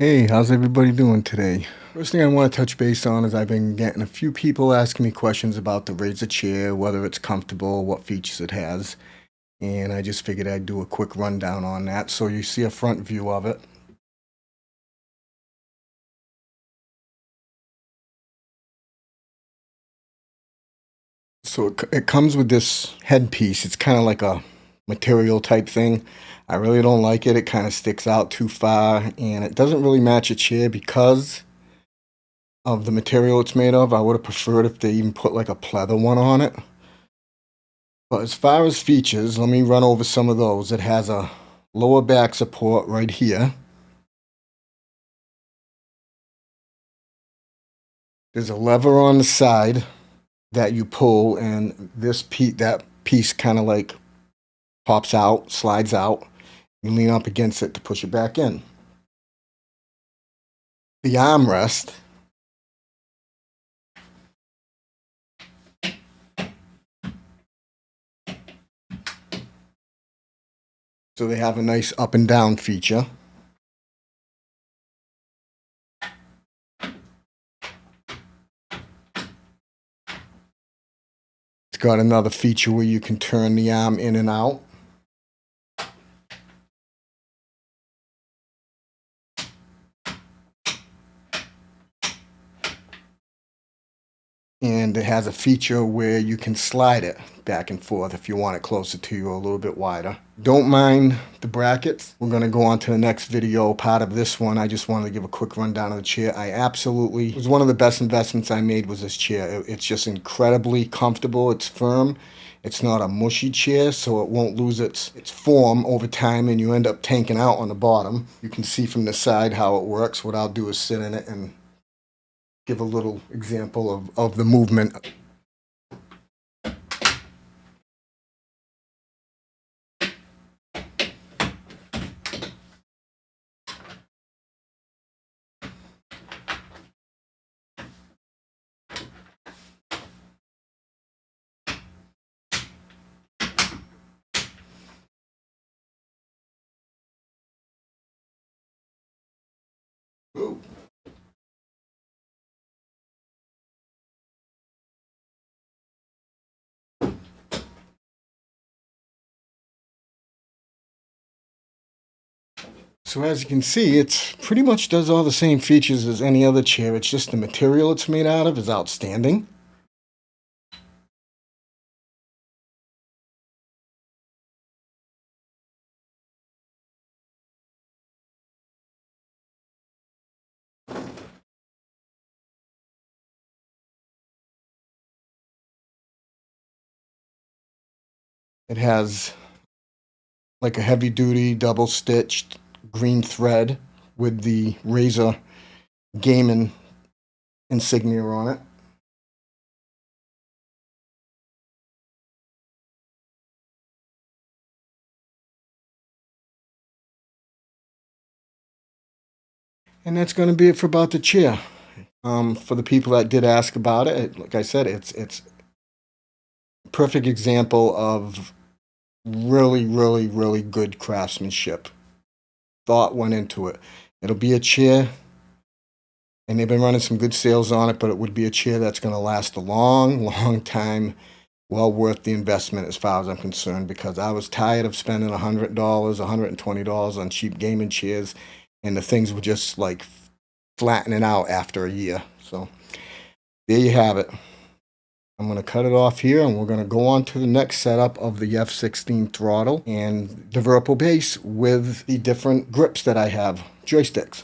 Hey, how's everybody doing today? First thing I want to touch base on is I've been getting a few people asking me questions about the Razer chair, whether it's comfortable, what features it has, and I just figured I'd do a quick rundown on that so you see a front view of it. So it, it comes with this headpiece. It's kind of like a material type thing. I really don't like it. It kind of sticks out too far and it doesn't really match a chair because of the material it's made of. I would have preferred if they even put like a pleather one on it. But as far as features, let me run over some of those. It has a lower back support right here. There's a lever on the side that you pull and this piece, that piece kind of like pops out, slides out. You lean up against it to push it back in. The armrest So they have a nice up and down feature. It's got another feature where you can turn the arm in and out. And it has a feature where you can slide it back and forth if you want it closer to you or a little bit wider. Don't mind the brackets. We're going to go on to the next video part of this one. I just wanted to give a quick rundown of the chair. I absolutely, it was one of the best investments I made was this chair. It's just incredibly comfortable. It's firm. It's not a mushy chair, so it won't lose its, its form over time and you end up tanking out on the bottom. You can see from the side how it works. What I'll do is sit in it and give a little example of, of the movement. So as you can see, it pretty much does all the same features as any other chair. It's just the material it's made out of is outstanding. It has like a heavy duty double stitched green thread with the Razer gaming insignia on it. And that's going to be it for about the chair. Um, for the people that did ask about it, like I said, it's it's perfect example of really, really, really good craftsmanship thought went into it. It'll be a chair, and they've been running some good sales on it, but it would be a chair that's going to last a long, long time. Well worth the investment as far as I'm concerned because I was tired of spending $100, $120 on cheap gaming chairs, and the things were just like flattening out after a year. So there you have it. I'm going to cut it off here and we're going to go on to the next setup of the F16 throttle and the Virtual base with the different grips that I have, joysticks.